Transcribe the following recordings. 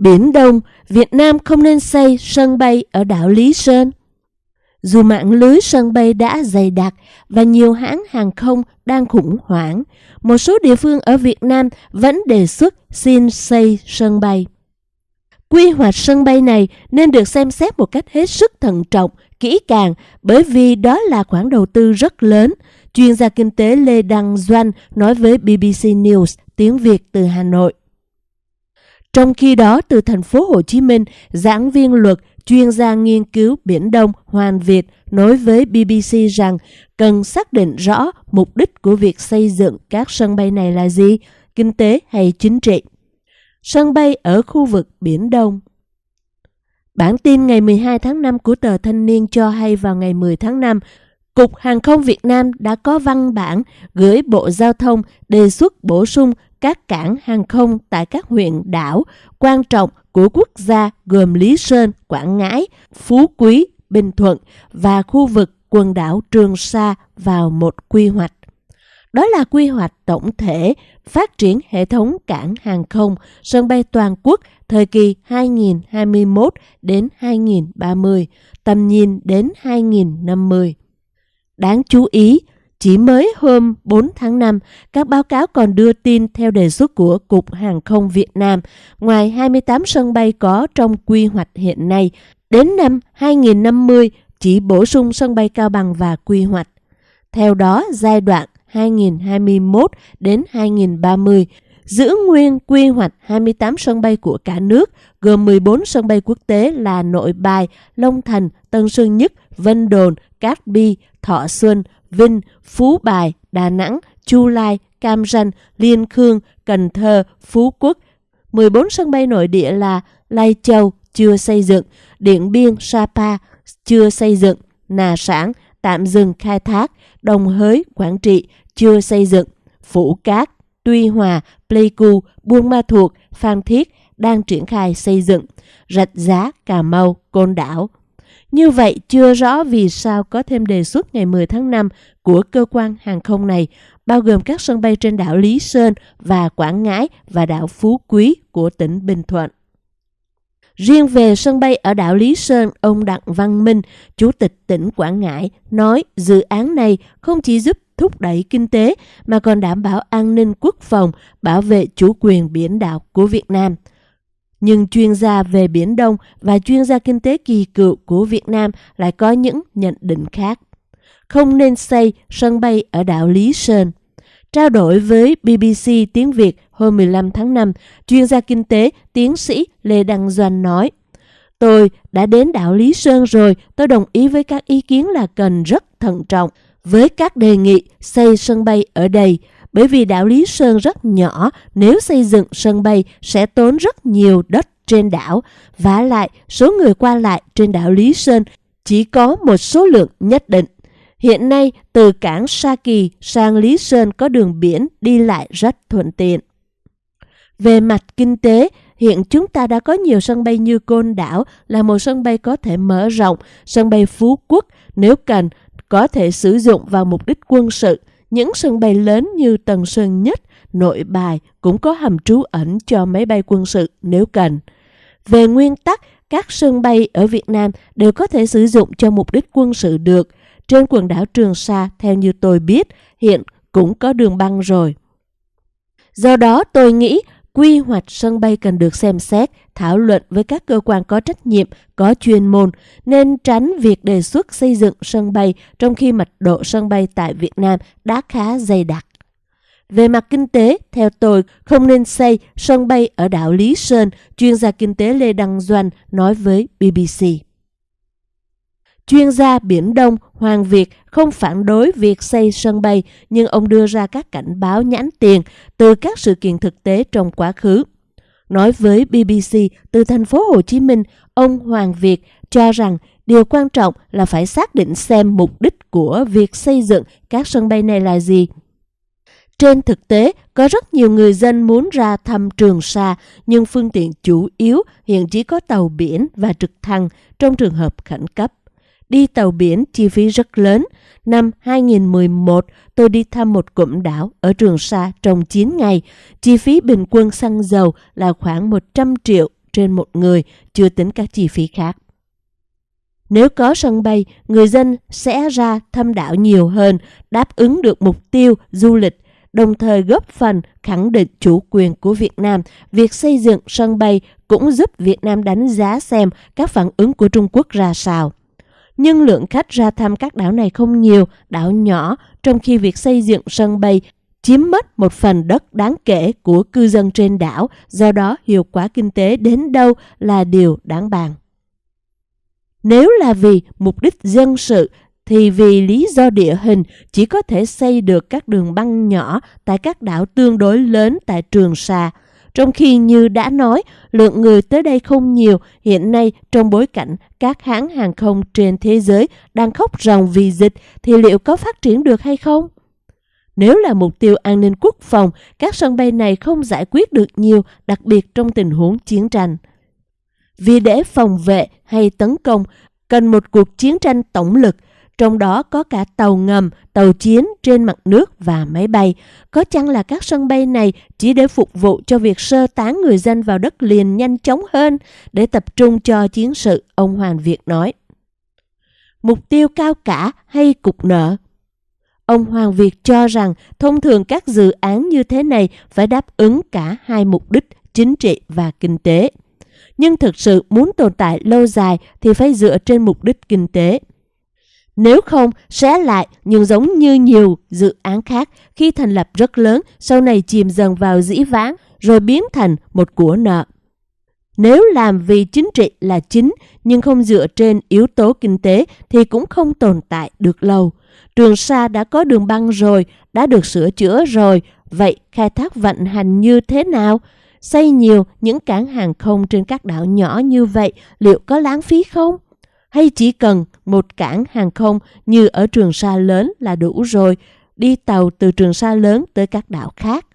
Biển Đông, Việt Nam không nên xây sân bay ở đảo Lý Sơn. Dù mạng lưới sân bay đã dày đặc và nhiều hãng hàng không đang khủng hoảng, một số địa phương ở Việt Nam vẫn đề xuất xin xây sân bay. Quy hoạch sân bay này nên được xem xét một cách hết sức thận trọng, kỹ càng bởi vì đó là khoản đầu tư rất lớn. Chuyên gia kinh tế Lê Đăng Doanh nói với BBC News tiếng Việt từ Hà Nội. Trong khi đó, từ thành phố Hồ Chí Minh, giảng viên luật, chuyên gia nghiên cứu Biển Đông Hoàn Việt nói với BBC rằng cần xác định rõ mục đích của việc xây dựng các sân bay này là gì, kinh tế hay chính trị. Sân bay ở khu vực Biển Đông Bản tin ngày 12 tháng 5 của tờ Thanh niên cho hay vào ngày 10 tháng 5, Cục Hàng không Việt Nam đã có văn bản gửi Bộ Giao thông đề xuất bổ sung các cảng hàng không tại các huyện đảo quan trọng của quốc gia gồm Lý Sơn, Quảng Ngãi, Phú Quý, Bình Thuận và khu vực quần đảo Trường Sa vào một quy hoạch. Đó là quy hoạch tổng thể phát triển hệ thống cảng hàng không, sân bay toàn quốc thời kỳ 2021 đến 2030, tầm nhìn đến 2050. Đáng chú ý, chỉ mới hôm 4 tháng 5, các báo cáo còn đưa tin theo đề xuất của Cục Hàng không Việt Nam, ngoài 28 sân bay có trong quy hoạch hiện nay, đến năm 2050 chỉ bổ sung sân bay Cao Bằng và quy hoạch. Theo đó, giai đoạn 2021 đến 2030 giữ nguyên quy hoạch 28 sân bay của cả nước, gồm 14 sân bay quốc tế là Nội Bài, Long Thành, Tân Sơn Nhất, Vân Đồn, Cát Bi, Thọ Xuân, Vinh, Phú Bài, Đà Nẵng, Chu Lai, Cam Ranh, Liên Khương, Cần Thơ, Phú Quốc. 14 sân bay nội địa là Lai Châu chưa xây dựng, Điện Biên, Sapa chưa xây dựng, Nà Sản tạm dừng khai thác, Đồng Hới, Quảng Trị chưa xây dựng, Phủ Cát, Tuy Hòa, Pleiku, Buôn Ma Thuột, Phan Thiết đang triển khai xây dựng, Rạch Giá, Cà Mau, Côn Đảo, như vậy, chưa rõ vì sao có thêm đề xuất ngày 10 tháng 5 của cơ quan hàng không này, bao gồm các sân bay trên đảo Lý Sơn và Quảng Ngãi và đảo Phú Quý của tỉnh Bình Thuận. Riêng về sân bay ở đảo Lý Sơn, ông Đặng Văn Minh, Chủ tịch tỉnh Quảng Ngãi, nói dự án này không chỉ giúp thúc đẩy kinh tế mà còn đảm bảo an ninh quốc phòng, bảo vệ chủ quyền biển đảo của Việt Nam – nhưng chuyên gia về Biển Đông và chuyên gia kinh tế kỳ cựu của Việt Nam lại có những nhận định khác. Không nên xây sân bay ở đảo Lý Sơn. Trao đổi với BBC tiếng Việt hôm 15 tháng 5, chuyên gia kinh tế tiến sĩ Lê Đăng Doanh nói, Tôi đã đến đảo Lý Sơn rồi, tôi đồng ý với các ý kiến là cần rất thận trọng với các đề nghị xây sân bay ở đây bởi vì đảo Lý Sơn rất nhỏ, nếu xây dựng sân bay sẽ tốn rất nhiều đất trên đảo. Và lại, số người qua lại trên đảo Lý Sơn chỉ có một số lượng nhất định. Hiện nay, từ cảng Sa Kỳ sang Lý Sơn có đường biển đi lại rất thuận tiện. Về mặt kinh tế, hiện chúng ta đã có nhiều sân bay như Côn Đảo là một sân bay có thể mở rộng, sân bay Phú Quốc nếu cần có thể sử dụng vào mục đích quân sự, những sân bay lớn như Tân Sơn Nhất, Nội Bài cũng có hầm trú ẩn cho máy bay quân sự nếu cần. Về nguyên tắc, các sân bay ở Việt Nam đều có thể sử dụng cho mục đích quân sự được. Trên quần đảo Trường Sa, theo như tôi biết, hiện cũng có đường băng rồi. Do đó, tôi nghĩ quy hoạch sân bay cần được xem xét, thảo luận với các cơ quan có trách nhiệm, có chuyên môn, nên tránh việc đề xuất xây dựng sân bay trong khi mật độ sân bay tại Việt Nam đã khá dày đặc. Về mặt kinh tế, theo tôi, không nên xây sân bay ở đảo Lý Sơn, chuyên gia kinh tế Lê Đăng Doanh nói với BBC. Chuyên gia Biển Đông Hoàng Việt không phản đối việc xây sân bay, nhưng ông đưa ra các cảnh báo nhãn tiền từ các sự kiện thực tế trong quá khứ. Nói với BBC từ thành phố Hồ Chí Minh, ông Hoàng Việt cho rằng điều quan trọng là phải xác định xem mục đích của việc xây dựng các sân bay này là gì. Trên thực tế, có rất nhiều người dân muốn ra thăm Trường Sa, nhưng phương tiện chủ yếu hiện chỉ có tàu biển và trực thăng trong trường hợp khẩn cấp. Đi tàu biển chi phí rất lớn. Năm 2011, tôi đi thăm một cụm đảo ở Trường Sa trong 9 ngày. Chi phí bình quân xăng dầu là khoảng 100 triệu trên một người, chưa tính các chi phí khác. Nếu có sân bay, người dân sẽ ra thăm đảo nhiều hơn, đáp ứng được mục tiêu du lịch, đồng thời góp phần khẳng định chủ quyền của Việt Nam. Việc xây dựng sân bay cũng giúp Việt Nam đánh giá xem các phản ứng của Trung Quốc ra sao. Nhưng lượng khách ra thăm các đảo này không nhiều, đảo nhỏ, trong khi việc xây dựng sân bay chiếm mất một phần đất đáng kể của cư dân trên đảo, do đó hiệu quả kinh tế đến đâu là điều đáng bàn. Nếu là vì mục đích dân sự thì vì lý do địa hình chỉ có thể xây được các đường băng nhỏ tại các đảo tương đối lớn tại Trường Sa. Trong khi như đã nói, lượng người tới đây không nhiều, hiện nay trong bối cảnh các hãng hàng không trên thế giới đang khóc ròng vì dịch thì liệu có phát triển được hay không? Nếu là mục tiêu an ninh quốc phòng, các sân bay này không giải quyết được nhiều, đặc biệt trong tình huống chiến tranh. Vì để phòng vệ hay tấn công, cần một cuộc chiến tranh tổng lực, trong đó có cả tàu ngầm, tàu chiến trên mặt nước và máy bay. Có chăng là các sân bay này chỉ để phục vụ cho việc sơ tán người dân vào đất liền nhanh chóng hơn để tập trung cho chiến sự, ông Hoàng Việt nói. Mục tiêu cao cả hay cục nợ Ông Hoàng Việt cho rằng thông thường các dự án như thế này phải đáp ứng cả hai mục đích chính trị và kinh tế. Nhưng thực sự muốn tồn tại lâu dài thì phải dựa trên mục đích kinh tế. Nếu không, sẽ lại nhưng giống như nhiều dự án khác khi thành lập rất lớn, sau này chìm dần vào dĩ vãng rồi biến thành một của nợ. Nếu làm vì chính trị là chính nhưng không dựa trên yếu tố kinh tế thì cũng không tồn tại được lâu. Trường Sa đã có đường băng rồi, đã được sửa chữa rồi, vậy khai thác vận hành như thế nào? Xây nhiều những cảng hàng không trên các đảo nhỏ như vậy liệu có lãng phí không? Hay chỉ cần một cảng hàng không như ở Trường Sa lớn là đủ rồi, đi tàu từ Trường Sa lớn tới các đảo khác?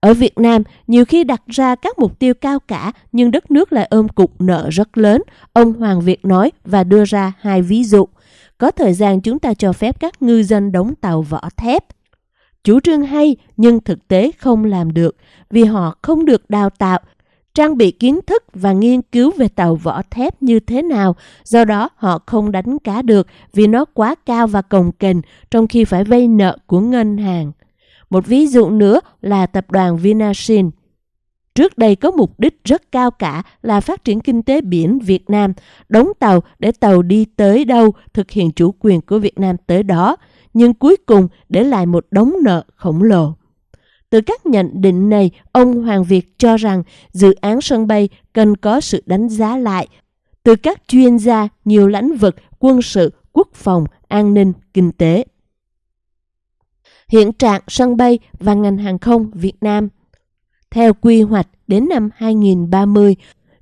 Ở Việt Nam, nhiều khi đặt ra các mục tiêu cao cả nhưng đất nước lại ôm cục nợ rất lớn, ông Hoàng Việt nói và đưa ra hai ví dụ. Có thời gian chúng ta cho phép các ngư dân đóng tàu vỏ thép. Chủ trương hay nhưng thực tế không làm được vì họ không được đào tạo, trang bị kiến thức và nghiên cứu về tàu vỏ thép như thế nào, do đó họ không đánh cá được vì nó quá cao và cồng kềnh trong khi phải vay nợ của ngân hàng. Một ví dụ nữa là tập đoàn Vinasin. Trước đây có mục đích rất cao cả là phát triển kinh tế biển Việt Nam, đóng tàu để tàu đi tới đâu thực hiện chủ quyền của Việt Nam tới đó, nhưng cuối cùng để lại một đống nợ khổng lồ. Từ các nhận định này, ông Hoàng Việt cho rằng dự án sân bay cần có sự đánh giá lại từ các chuyên gia nhiều lĩnh vực quân sự, quốc phòng, an ninh, kinh tế. Hiện trạng sân bay và ngành hàng không Việt Nam theo quy hoạch đến năm 2030,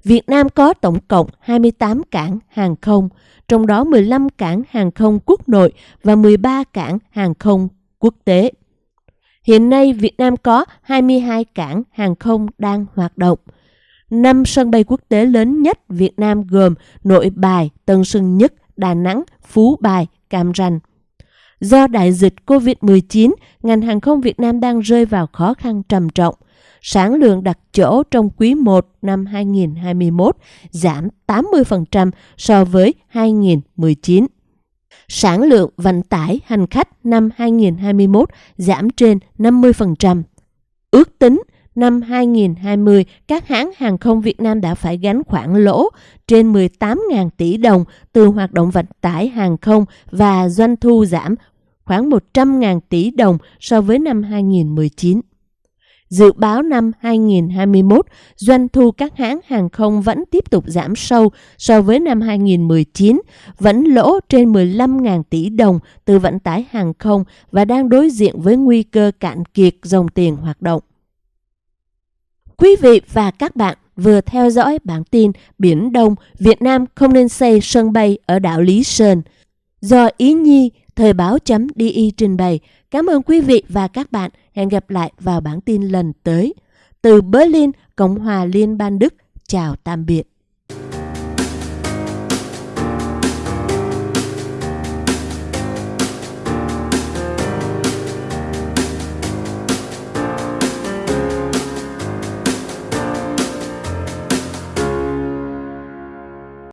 Việt Nam có tổng cộng 28 cảng hàng không, trong đó 15 cảng hàng không quốc nội và 13 cảng hàng không quốc tế. Hiện nay, Việt Nam có 22 cảng hàng không đang hoạt động. Năm sân bay quốc tế lớn nhất Việt Nam gồm Nội Bài, Tân Sơn Nhất, Đà Nẵng, Phú Bài, Cam Ranh. Do đại dịch COVID-19, ngành hàng không Việt Nam đang rơi vào khó khăn trầm trọng sản lượng đặt chỗ trong quý 1 năm 2021 giảm 80% so với 2019. Sản lượng vận tải hành khách năm 2021 giảm trên 50%. Ước tính năm 2020, các hãng hàng không Việt Nam đã phải gánh khoản lỗ trên 18.000 tỷ đồng từ hoạt động vận tải hàng không và doanh thu giảm khoảng 100.000 tỷ đồng so với năm 2019. Dự báo năm 2021, doanh thu các hãng hàng không vẫn tiếp tục giảm sâu so với năm 2019, vẫn lỗ trên 15.000 tỷ đồng từ vận tải hàng không và đang đối diện với nguy cơ cạn kiệt dòng tiền hoạt động. Quý vị và các bạn vừa theo dõi bản tin Biển Đông, Việt Nam không nên xây sân bay ở đảo Lý Sơn do Ý Nhi Thời báo.di trình bày. Cảm ơn quý vị và các bạn. Hẹn gặp lại vào bản tin lần tới. Từ Berlin, Cộng hòa Liên bang Đức. Chào tạm biệt.